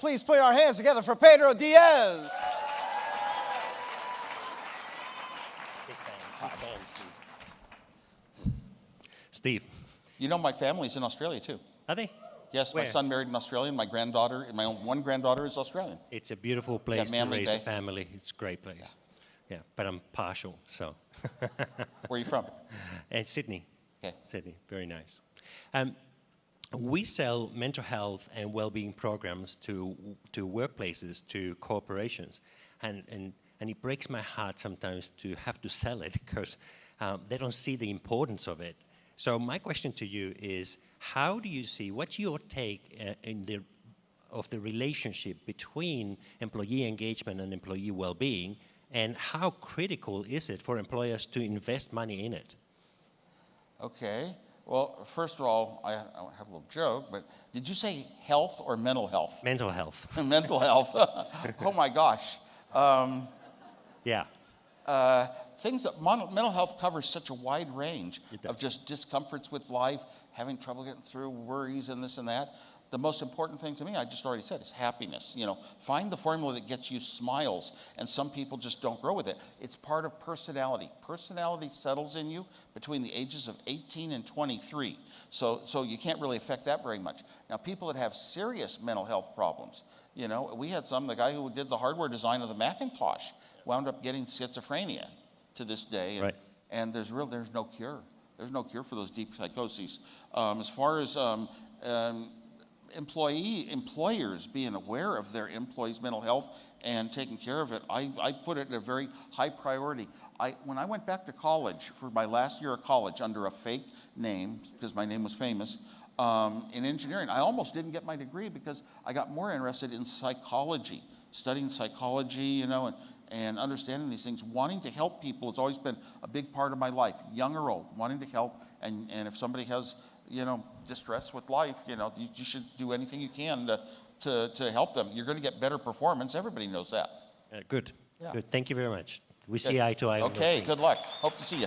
Please put our hands together for Pedro Diaz. Steve, You know, my family's in Australia too. are they? Yes, my son married an Australian. My granddaughter, my own one granddaughter is Australian. It's a beautiful place to raise Bay. a family. It's a great place. Yeah, but I'm partial, so. Where are you from? and Sydney. Okay. Sydney, very nice. Um, we sell mental health and well-being programs to to workplaces, to corporations, and and and it breaks my heart sometimes to have to sell it because um, they don't see the importance of it. So my question to you is, how do you see? What's your take uh, in the of the relationship between employee engagement and employee well-being, and how critical is it for employers to invest money in it? Okay. Well, first of all, I, I have a little joke, but did you say health or mental health? Mental health. mental health. oh my gosh. Um, Yeah. uh, things that mon- mental health covers such a wide range of just discomforts with life, having trouble getting through, worries and this and that. The most important thing to me, I just already said, is happiness. You know, find the formula that gets you smiles, and some people just don't grow with it. It's part of personality. Personality settles in you between the ages of 18 and 23. So, so you can't really affect that very much. Now, people that have serious mental health problems, you know, we had some, the guy who did the hardware design of the Macintosh wound up getting schizophrenia to this day. And, Right. and there's real, there's no cure. There's no cure for those deep psychoses. Um, as far as um, um, employee employers being aware of their employees' mental health and taking care of it, I, I put it in a very high priority. I, when I went back to college for my last year of college under a fake name, because my name was famous, um, in engineering, I almost didn't get my degree because I got more interested in psychology, studying psychology, you know, and, and understanding these things. Wanting to help people has always been a big part of my life, young or old, wanting to help. And, and if somebody has, you know, distress with life, you know, you, you should do anything you can to, to, to help them. You're going to get better performance. Everybody knows that. Uh, good. Yeah. Good. Thank you very much. We see eye to eye. Okay, good luck. Hope to see you.